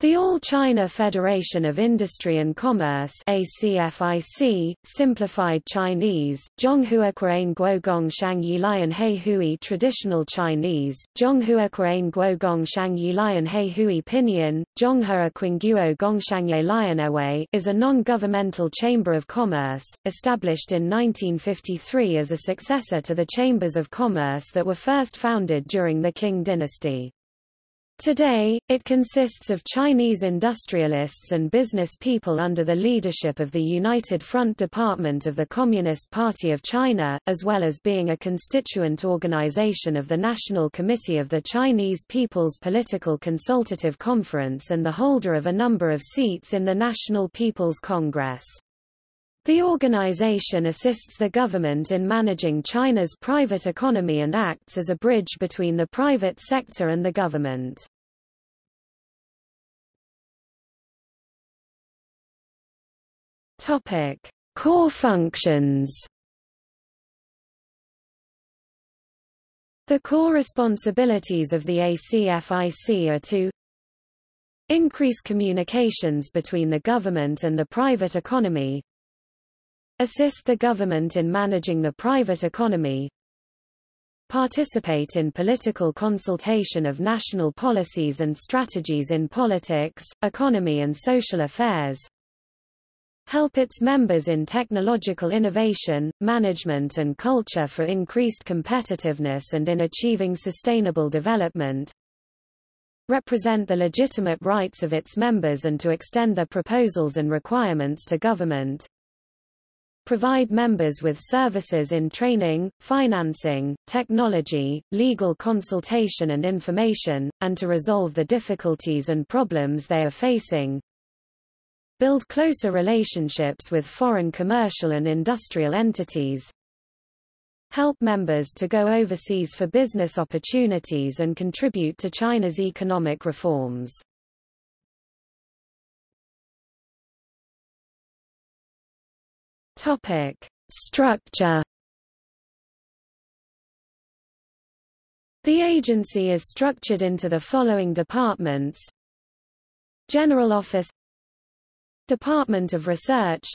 The All China Federation of Industry and Commerce ACFIC, simplified Chinese, Zhonghuaquan Guogong Shangyi Lian Hei Hui Traditional Chinese, Zhonghuaquan Guogong Shangyi Lian Hei Hui Pinyin, Zhonghua Qingguo Gongshangye Lianawei is a non-governmental chamber of commerce, established in 1953 as a successor to the chambers of commerce that were first founded during the Qing dynasty. Today, it consists of Chinese industrialists and business people under the leadership of the United Front Department of the Communist Party of China, as well as being a constituent organization of the National Committee of the Chinese People's Political Consultative Conference and the holder of a number of seats in the National People's Congress. The organization assists the government in managing China's private economy and acts as a bridge between the private sector and the government. Topic: Core functions. The core responsibilities of the ACFIC are to increase communications between the government and the private economy, assist the government in managing the private economy, participate in political consultation of national policies and strategies in politics, economy and social affairs, help its members in technological innovation, management and culture for increased competitiveness and in achieving sustainable development, represent the legitimate rights of its members and to extend their proposals and requirements to government, provide members with services in training, financing, technology, legal consultation and information, and to resolve the difficulties and problems they are facing. Build closer relationships with foreign commercial and industrial entities. Help members to go overseas for business opportunities and contribute to China's economic reforms. Topic: Structure. The agency is structured into the following departments: General Office, Department of Research,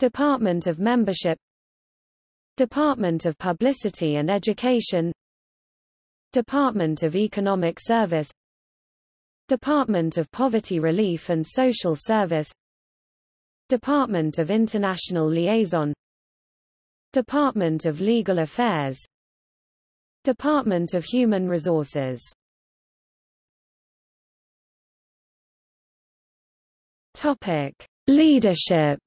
Department of Membership, Department of Publicity and Education, Department of Economic Service, Department of Poverty Relief and Social Service, Department of International Liaison Department of Legal Affairs Department of Human Resources. Topic: Leadership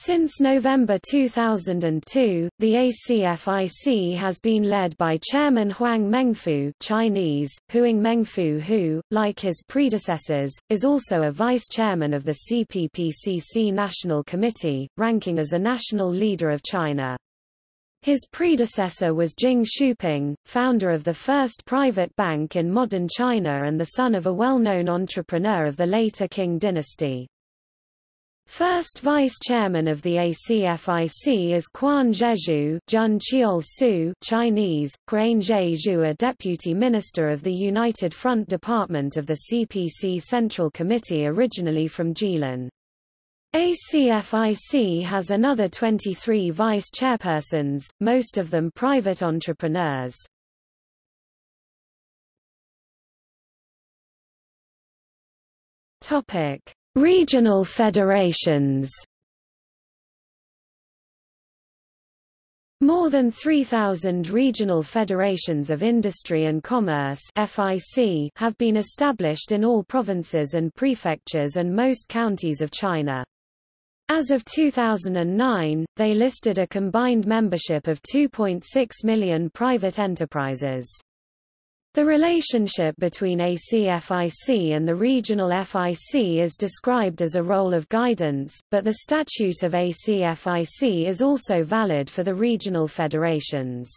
Since November 2002, the ACFIC has been led by Chairman Huang Mengfu Chinese, Huang Mengfu who, like his predecessors, is also a vice-chairman of the CPPCC National Committee, ranking as a national leader of China. His predecessor was Jing Shuping, founder of the first private bank in modern China and the son of a well-known entrepreneur of the later Qing dynasty. First vice-chairman of the ACFIC is Quan Zhezhu Jun Su Chinese, Quan Zhezhu a deputy minister of the United Front Department of the CPC Central Committee originally from Jilin. ACFIC has another 23 vice-chairpersons, most of them private entrepreneurs. Topic Regional federations More than 3,000 regional federations of industry and commerce FIC have been established in all provinces and prefectures and most counties of China. As of 2009, they listed a combined membership of 2.6 million private enterprises. The relationship between ACFIC and the regional FIC is described as a role of guidance, but the statute of ACFIC is also valid for the regional federations.